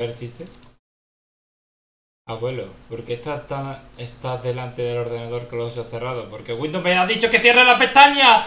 ¿Persiste? Abuelo, ¿por qué estás, tan- estás delante del ordenador con los ojos cerrados? Porque Windows me ha dicho que cierre la pestaña.